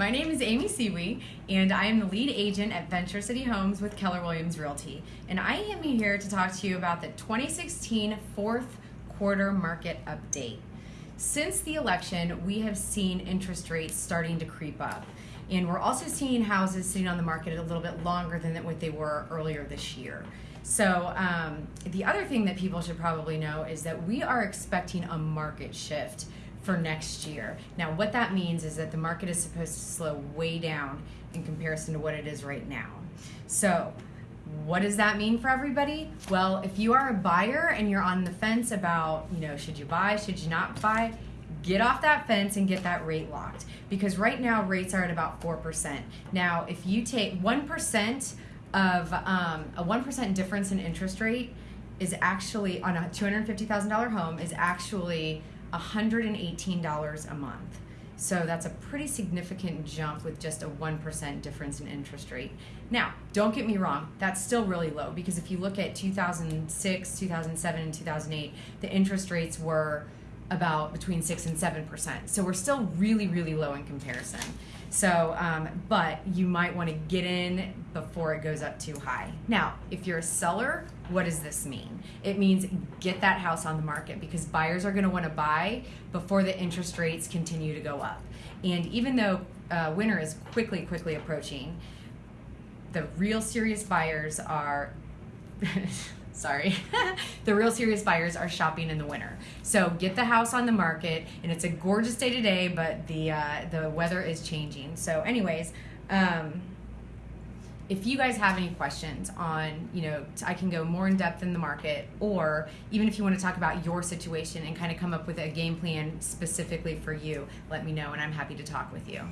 My name is Amy Siwi, and I am the lead agent at Venture City Homes with Keller Williams Realty. And I am here to talk to you about the 2016 fourth quarter market update. Since the election, we have seen interest rates starting to creep up. And we're also seeing houses sitting on the market a little bit longer than what they were earlier this year. So, um, the other thing that people should probably know is that we are expecting a market shift for next year. Now, what that means is that the market is supposed to slow way down in comparison to what it is right now. So, what does that mean for everybody? Well, if you are a buyer and you're on the fence about, you know, should you buy, should you not buy, get off that fence and get that rate locked because right now rates are at about 4%. Now, if you take 1% of um, a 1% difference in interest rate is actually on a $250,000 home is actually $118 a month. So that's a pretty significant jump with just a 1% difference in interest rate. Now, don't get me wrong, that's still really low because if you look at 2006, 2007, and 2008, the interest rates were about between 6 and 7%. So we're still really, really low in comparison. So, um, but you might want to get in before it goes up too high. Now, if you're a seller, what does this mean? It means get that house on the market because buyers are going to want to buy before the interest rates continue to go up. And even though uh, winter is quickly, quickly approaching, the real serious buyers are. sorry, the real serious buyers are shopping in the winter. So get the house on the market, and it's a gorgeous day today, but the uh, the weather is changing. So, anyways. Um, if you guys have any questions on, you know, I can go more in depth in the market, or even if you want to talk about your situation and kind of come up with a game plan specifically for you, let me know, and I'm happy to talk with you.